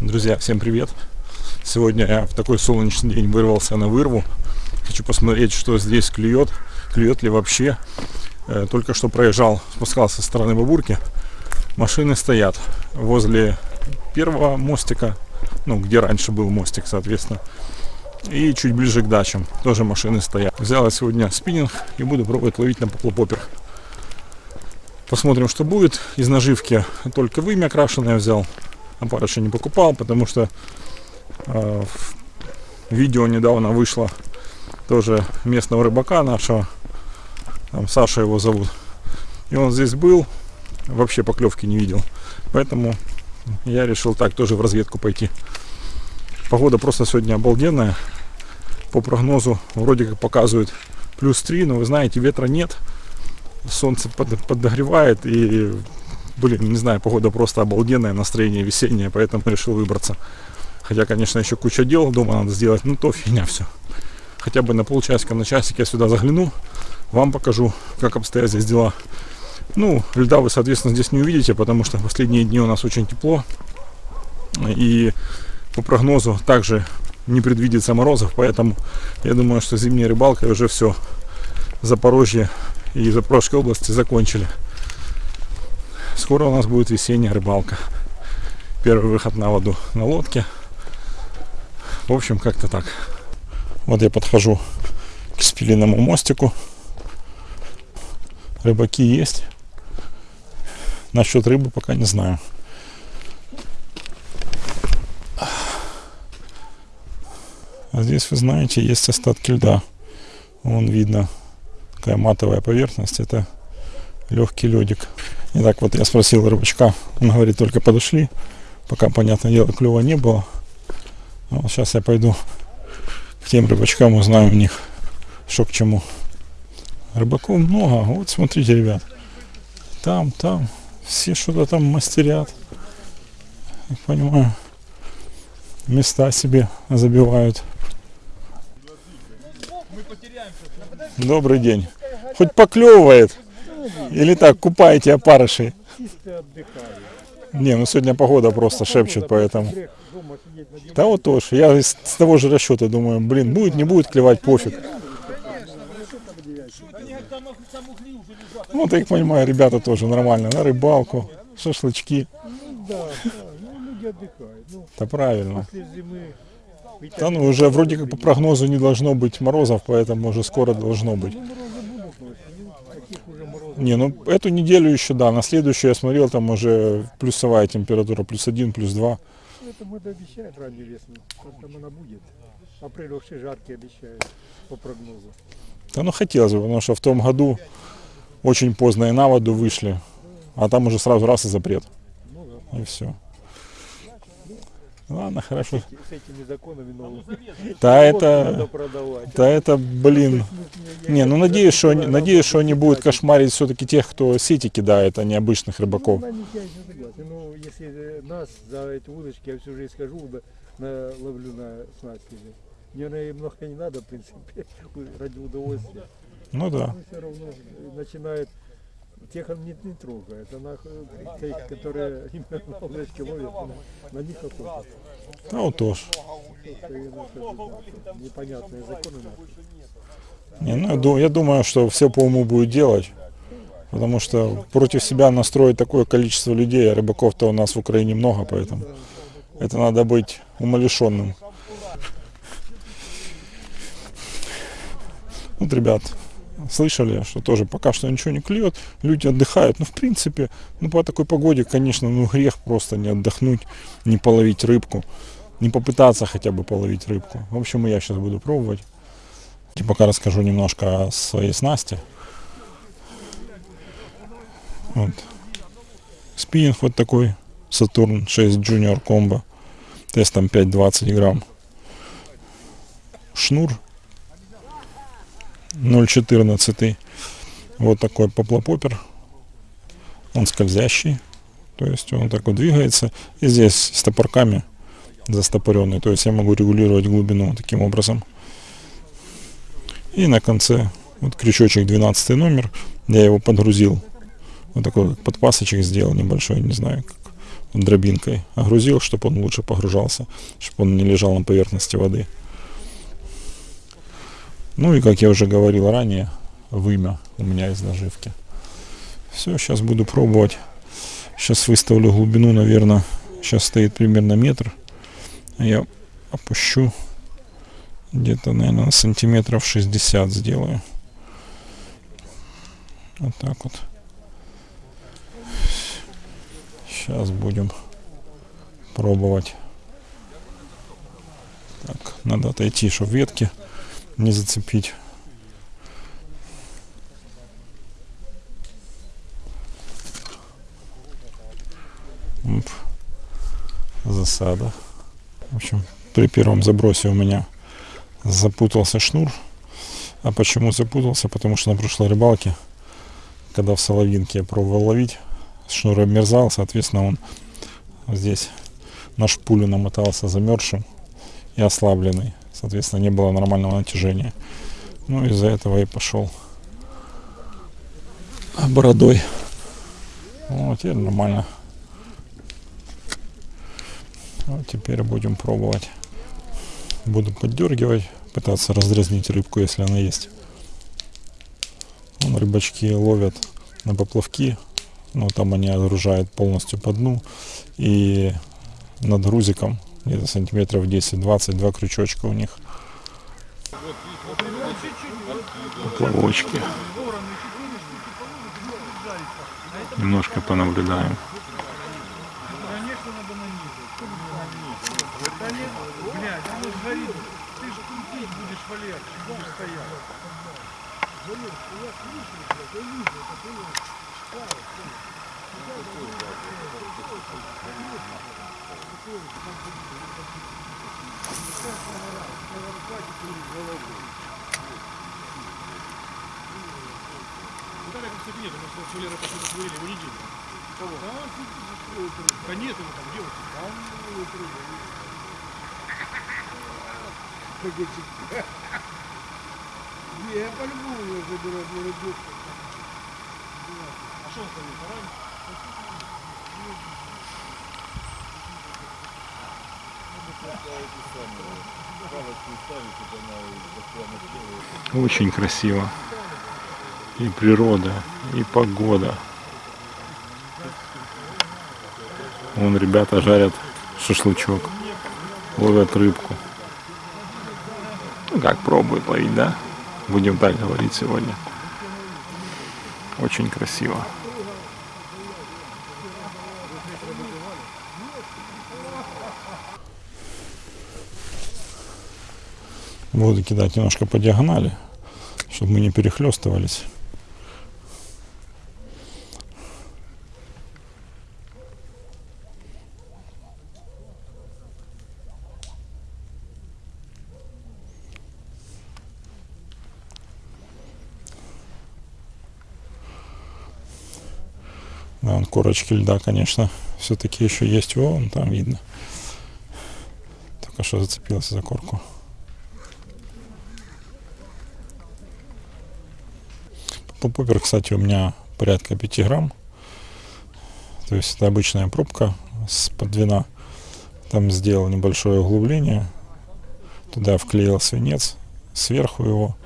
Друзья, всем привет! Сегодня я в такой солнечный день вырвался на вырву. Хочу посмотреть, что здесь клюет, клюет ли вообще. Э, Только что проезжал, спускался со стороны Бабурки. Машины стоят возле первого мостика, ну, где раньше был мостик, соответственно. И чуть ближе к дачам тоже машины стоят. Взял сегодня спиннинг и буду пробовать ловить на поплопопер. Посмотрим, что будет. Из наживки только вымя окрашенное взял. Опарыша не покупал, потому что э, видео недавно вышло тоже местного рыбака нашего. Там Саша его зовут. И он здесь был, вообще поклевки не видел. Поэтому я решил так тоже в разведку пойти. Погода просто сегодня обалденная. По прогнозу вроде как показывает плюс 3, но вы знаете, ветра нет. Солнце под, подогревает и блин, не знаю, погода просто обалденная, настроение весеннее, поэтому решил выбраться. Хотя, конечно, еще куча дел дома надо сделать, ну то фигня все. Хотя бы на полчасика, на часик я сюда загляну, вам покажу, как обстоят здесь дела. Ну, льда вы, соответственно, здесь не увидите, потому что последние дни у нас очень тепло. И по прогнозу также не предвидится морозов, поэтому я думаю, что зимняя рыбалка уже все Запорожье и Запорожской области закончили. Скоро у нас будет весенняя рыбалка. Первый выход на воду на лодке. В общем, как-то так. Вот я подхожу к спилиному мостику. Рыбаки есть. Насчет рыбы пока не знаю. А здесь, вы знаете, есть остатки льда. Вон видно такая матовая поверхность. Это легкий ледик. Итак, вот я спросил рыбачка, он говорит, только подошли, пока, понятное дело, клева не было. А вот сейчас я пойду к тем рыбачкам, узнаю у них, что к чему. Рыбаков много, вот смотрите, ребят, там, там, все что-то там мастерят, я понимаю, места себе забивают. Добрый день. Хоть поклевывает. Или так, купаете опарышей? Не, ну сегодня погода просто шепчет, поэтому. Да вот тоже. Я с того же расчета думаю, блин, будет, не будет клевать, пофиг. Ну, так понимаю, ребята тоже нормально. На рыбалку, шашлычки. Да, правильно. Да ну уже вроде как по прогнозу не должно быть морозов, поэтому уже скоро должно быть. ну, морозы будут, но осенью таких уже морозов. Не, ну эту неделю еще, да, на следующую я смотрел, там уже плюсовая температура, плюс один, плюс два. Это это обещают раннюю весну. Там она будет? Апрель вообще жаркий обещают по прогнозу. Да ну хотелось бы, потому что в том году очень поздно и на воду вышли, а там уже сразу раз и запрет. Ну да. И все. Ладно, хорошо. С этими законами новыми. Да это, продавать. да это, блин. Не, ну надеюсь, что они, надеюсь, что они будут кошмарить все-таки тех, кто сети кидает, а не обычных рыбаков. Ну, согласен. Ну, если нас за эти удочки, я всю жизнь скажу, на, ловлю на снасти. Мне наверное, много не надо, в принципе, ради удовольствия. Ну да. Но все равно начинает тех он не, не трогает, она тех, которые именно на удочки ловят, на, на них охота. Да вот тоже. Непонятные законы. Не, ну, я думаю, что все по уму будет делать. Потому что против себя настроить такое количество людей, а рыбаков-то у нас в Украине много, поэтому это надо быть умалишенным. Вот, ребят, слышали, что тоже пока что ничего не клюет, люди отдыхают. Ну, в принципе, ну, по такой погоде, конечно, ну, грех просто не отдохнуть, не половить рыбку, не попытаться хотя бы половить рыбку. В общем, я сейчас буду пробовать. И пока расскажу немножко о своей снасти. Вот. Спиннинг вот такой, Saturn 6 Junior Combo, тестом 5,20 грамм. Шнур 0,14. Вот такой поплопопер. Он скользящий. То есть он так вот двигается. И здесь с топорками застопоренный. То есть я могу регулировать глубину таким образом. И на конце вот крючочек 12 номер. Я его подгрузил. Вот такой подпасочек сделал небольшой. Не знаю, как дробинкой огрузил, чтобы он лучше погружался, чтобы он не лежал на поверхности воды. Ну и, как я уже говорил ранее, вымя у меня из наживки. Все, сейчас буду пробовать. Сейчас выставлю глубину, наверное, сейчас стоит примерно метр. Я опущу где-то, наверное, сантиметров 60 сделаю. Вот так вот. Сейчас будем пробовать. Так, надо отойти, чтобы ветки не зацепить. Оп. Засада. В общем, при первом забросе у меня запутался шнур. А почему запутался? Потому что на прошлой рыбалке, когда в Соловинке я пробовал ловить, шнур обмерзал, соответственно, он здесь на шпулю намотался замерзшим и ослабленный. Соответственно, не было нормального натяжения. Ну, из-за этого и пошел бородой. Вот, теперь нормально. Вот теперь будем пробовать. Буду поддергивать, пытаться раздразнить рыбку, если она есть. Вон рыбачки ловят на поплавки, но там они отгружают полностью по дну. И над грузиком где-то сантиметров 10-20, два крючочка у них. Поплавочки. Немножко понаблюдаем. Блядь, оно ж горит. Ты ж крутить будешь, Валер, будешь стоять. Валер, я слышу, блядь, я вижу, это было. Виталия, кстати, нет, у нас Валера почему-то говорили, его не делали. Кого? Да нет, его там делать. Не, я по-любому ее заберу, не люблю. А что он ставил? Тарань? Очень красиво. И природа, и погода. Вон ребята жарят шашлычок, ловят рыбку. Ну как, пробуют ловить, да? Будем так говорить сегодня. Очень красиво. Буду кидать немножко по диагонали, чтобы мы не перехлестывались. Да, вон корочки льда, конечно, все-таки еще есть. Вон там видно. Только что зацепился за корку. Попупер, кстати, у меня порядка 5 грамм. То есть это обычная пробка с подвина. Там сделал небольшое углубление. Туда вклеил свинец. Сверху его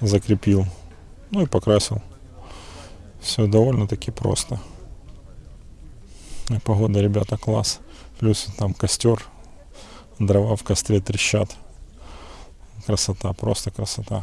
закрепил. Ну и покрасил. Все довольно-таки просто. И погода, ребята, класс. Плюс там костер. Дрова в костре трещат. Красота, просто красота.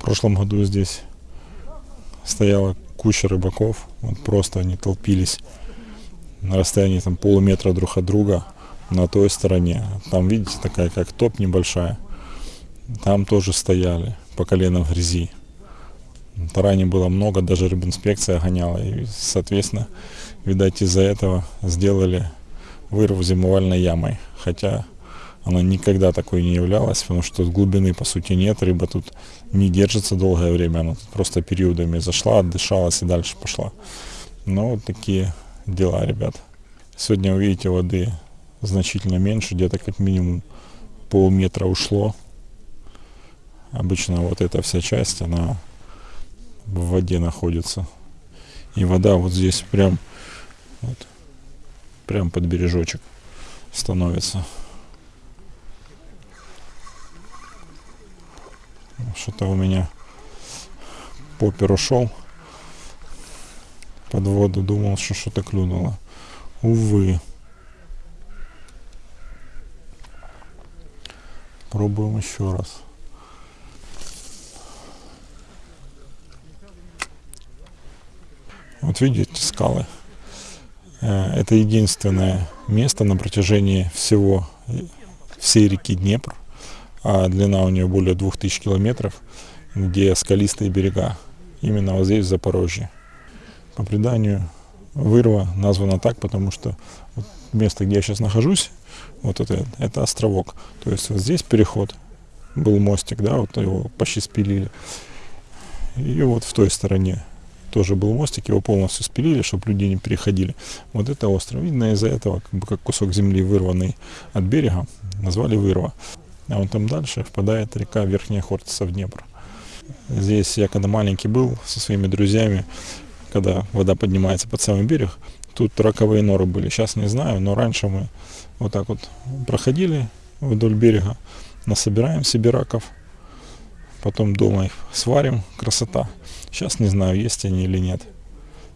В прошлом году здесь стояла куча рыбаков, вот просто они толпились на расстоянии там полуметра друг от друга на той стороне. Там, видите, такая как топ небольшая. Там тоже стояли по колено в грязи. Тараней было много, даже рыбинспекция гоняла. И, соответственно, видать, из-за этого сделали вырыв зимовальной ямой. Хотя она никогда такой не являлась, потому что глубины по сути нет, рыба тут не держится долгое время, она просто периодами зашла, отдышалась и дальше пошла. Но вот такие дела, ребят. Сегодня увидите воды значительно меньше, где-то как минимум полметра ушло. Обычно вот эта вся часть, она в воде находится. И вода вот здесь прям, вот, прям под бережочек становится. Что-то у меня попер ушел под воду, думал, что что-то клюнуло. Увы. Пробуем еще раз. Вот видите скалы. Э, Это единственное место на протяжении всего всей реки Днепр, а длина у нее более 2000 километров, где скалистые берега. Именно вот здесь, в Запорожье. По преданию, Вырва названа так, потому что место, где я сейчас нахожусь, вот это, это островок. То есть вот здесь переход, был мостик, да, вот его почти спилили. И вот в той стороне тоже был мостик, его полностью спилили, чтобы люди не переходили. Вот это остров. Видно из-за этого, как бы как кусок земли, вырванный от берега, назвали Вырва. А вон там дальше впадает река Верхняя Хортица в Днепр. Здесь я когда маленький был со своими друзьями, когда вода поднимается под самый берег, тут раковые норы были. Сейчас не знаю, но раньше мы вот так вот проходили вдоль берега, насобираем себе раков, потом дома их сварим, красота. Сейчас не знаю, есть они или нет.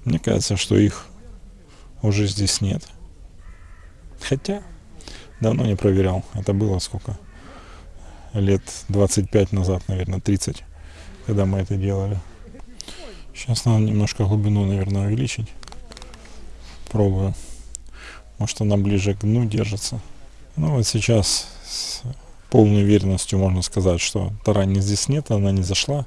Мне кажется, что их уже здесь нет. Хотя, давно не проверял. Это было сколько? Лет 25 назад, наверное, 30, когда мы это делали. Сейчас надо немножко глубину, наверное, увеличить. Пробую. Может она ближе к дну держится. Ну вот сейчас с полной уверенностью можно сказать, что тарани здесь нет, она не зашла.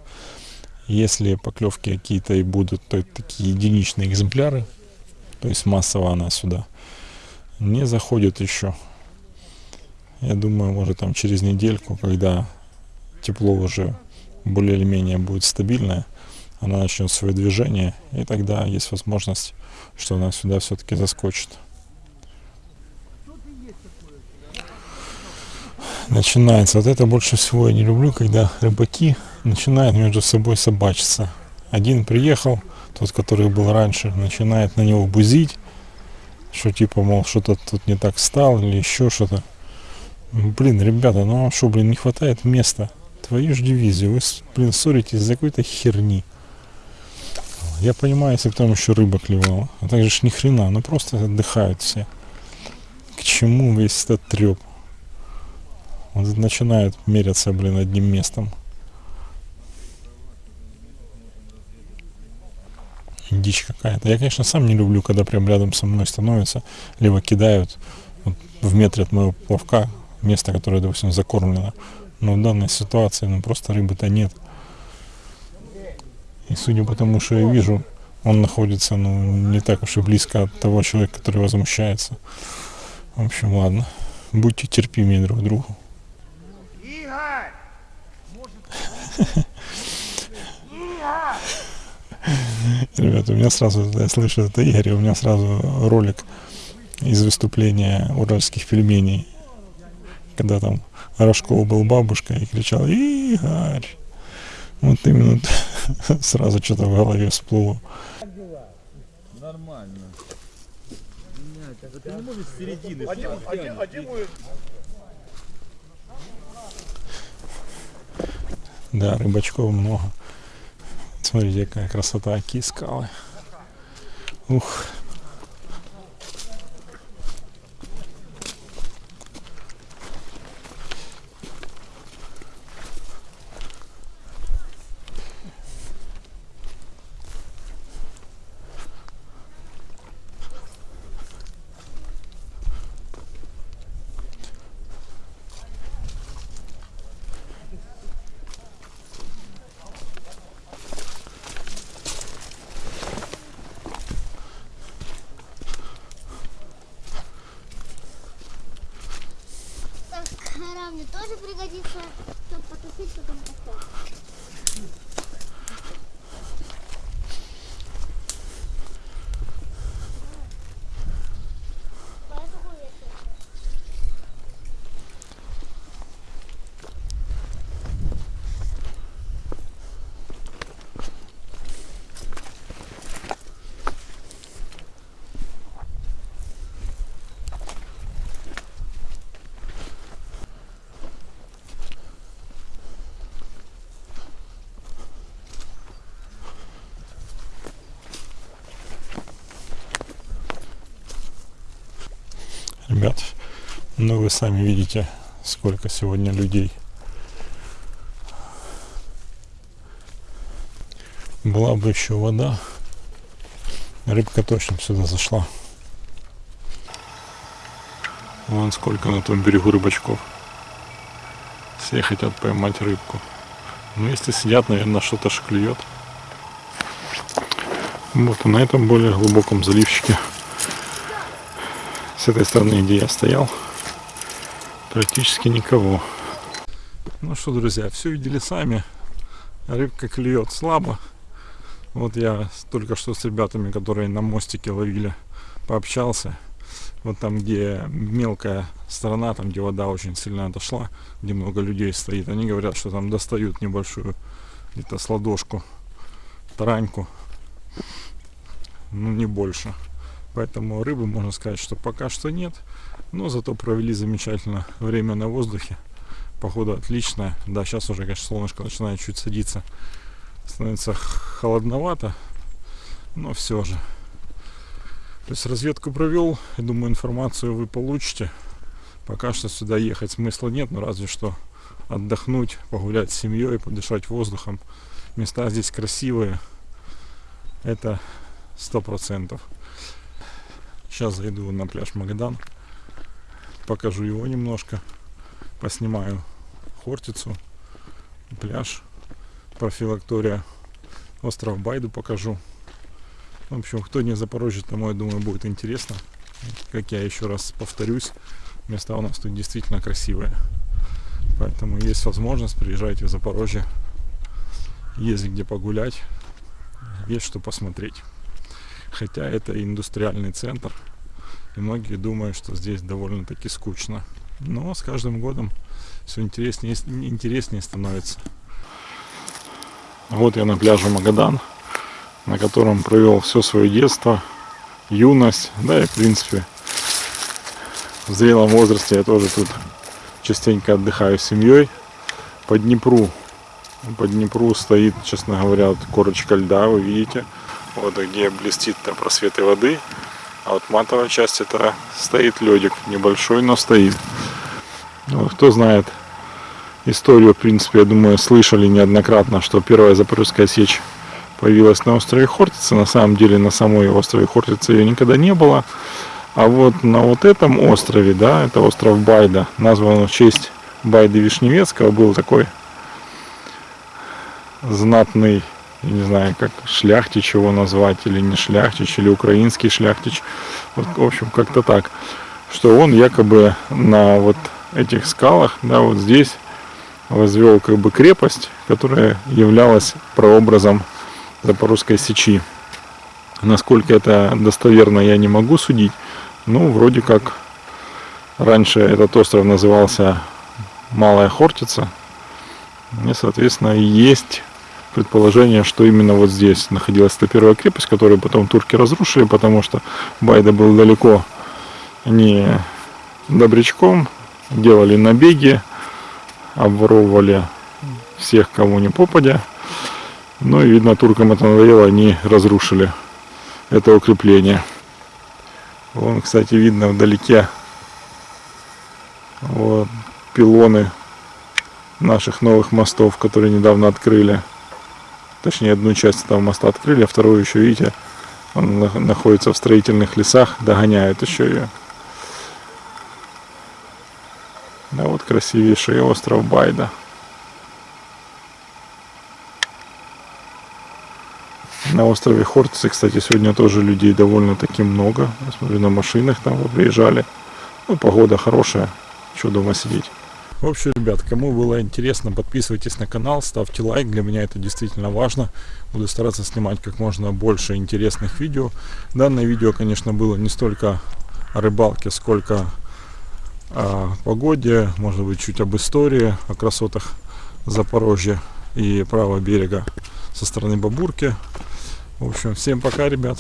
Если поклевки какие-то и будут, то это такие единичные экземпляры. То есть массово она сюда не заходит еще. Я думаю, может там через недельку, когда тепло уже более или менее будет стабильное, она начнет свое движение, и тогда есть возможность, что она сюда все-таки заскочит. Начинается. Вот это больше всего я не люблю, когда рыбаки начинают между собой собачиться. Один приехал, тот, который был раньше, начинает на него бузить, что типа, мол, что-то тут не так стало или еще что-то. Блин, ребята, ну вам что, блин, не хватает места? Твою ж дивизию, вы, блин, ссоритесь за какой-то херни. Я понимаю, если бы там еще рыба клевала. А так же ж ни хрена, ну просто отдыхают все. К чему весь этот треп? Вот начинают меряться, блин, одним местом. Дичь какая-то. Я, конечно, сам не люблю, когда прям рядом со мной становятся, либо кидают вот, в метре от моего плавка место, которое, допустим, закормлено. Но в данной ситуации, ну, просто рыбы-то нет. И судя по тому, что я вижу, он находится, ну, не так уж и близко от того человека, который возмущается. В общем, ладно. Будьте терпимее друг к другу. Ребята, у меня сразу, я слышу это Игорь, у меня сразу ролик из выступления уральских пельменей, когда там Рожков был бабушкой и кричал «Игорь!» Вот именно сразу что-то в голове всплыло. Нормально. Ты не можешь с середины. Да, рыбачков много. Смотрите, какая красота, какие скалы. Ух. Мне тоже пригодится, чтобы потушить потом костер. Поэтому я тоже. Ребят, ну вы сами видите, сколько сегодня людей. Была бы еще вода, рыбка точно сюда зашла. Вон сколько на том берегу рыбачков. Все хотят поймать рыбку. Но если сидят, наверное, что-то ж клюет. Вот, на этом более глубоком заливчике с этой стороны, где я стоял, практически никого. Ну что, друзья, все видели сами. Рыбка клюет слабо. Вот я только что с ребятами, которые на мостике ловили, пообщался. Вот там, где мелкая сторона, там, где вода очень сильно отошла, где много людей стоит, они говорят, что там достают небольшую, где-то с тараньку. Ну, не больше. Поэтому рыбы, можно сказать, что пока что нет. Но зато провели замечательно время на воздухе. Погода отличная. Да, сейчас уже, конечно, солнышко начинает чуть садиться. Становится холодновато. Но все же. То есть разведку провел. И думаю, информацию вы получите. Пока что сюда ехать смысла нет. Но разве что отдохнуть, погулять с семьей, подышать воздухом. Места здесь красивые. Это сто процентов. Сейчас зайду на пляж Магадан. Покажу его немножко. Поснимаю Хортицу, пляж, профилактория, остров Байду покажу. В общем, кто не Запорожье, тому, я думаю, будет интересно. Как я еще раз повторюсь, места у нас тут действительно красивые. Поэтому есть возможность, приезжайте в Запорожье. Есть где погулять, есть что посмотреть. Хотя это индустриальный центр, и многие думают, что здесь довольно-таки скучно. Но с каждым годом все интереснее, интереснее становится. Вот я на пляже Магадан, на котором провел все свое детство, юность, да и в принципе в зрелом возрасте я тоже тут частенько отдыхаю с семьей. По Днепру, по Днепру стоит, честно говоря, корочка льда, вы видите, вот где блестит там просветы воды, а вот матовая часть это стоит ледик, небольшой, но стоит. Ну, кто знает историю, в принципе, я думаю, слышали неоднократно, что первая Запорожская сечь появилась на острове Хортица. На самом деле на самой острове Хортица ее никогда не было. А вот на вот этом острове, да, это остров Байда, назван в честь Байды Вишневецкого, был такой знатный, не знаю, как шляхтич его назвать, или не шляхтич, или украинский шляхтич, вот, в общем, как-то так, что он якобы на вот этих скалах, да, вот здесь возвел как бы крепость, которая являлась прообразом Запорожской сечи. Насколько это достоверно, я не могу судить. Ну, вроде как раньше этот остров назывался Малая Хортица. И, соответственно, есть предположение, что именно вот здесь находилась эта первая крепость, которую потом турки разрушили, потому что Байда был далеко не добрячком, делали набеги, обворовывали всех, кому не попадя. Ну и, видно, туркам это надоело, они разрушили это укрепление. Вон, кстати, видно вдалеке вот, пилоны наших новых мостов, которые недавно открыли. Точнее, одну часть этого моста открыли, а вторую еще, видите, он на- находится в строительных лесах, догоняет еще ее. Да вот красивейший остров Байда. На острове Хортице, кстати, сегодня тоже людей довольно-таки много. Я смотрю, на машинах там приезжали. Ну, погода хорошая. Что дома сидеть. В общем, ребят, кому было интересно, подписывайтесь на канал, ставьте лайк. Для меня это действительно важно. Буду стараться снимать как можно больше интересных видео. Данное видео, конечно, было не столько о рыбалке, сколько о погоде, может быть, чуть об истории, о красотах Запорожья и правого берега со стороны Бабурки. В общем, всем пока, ребят.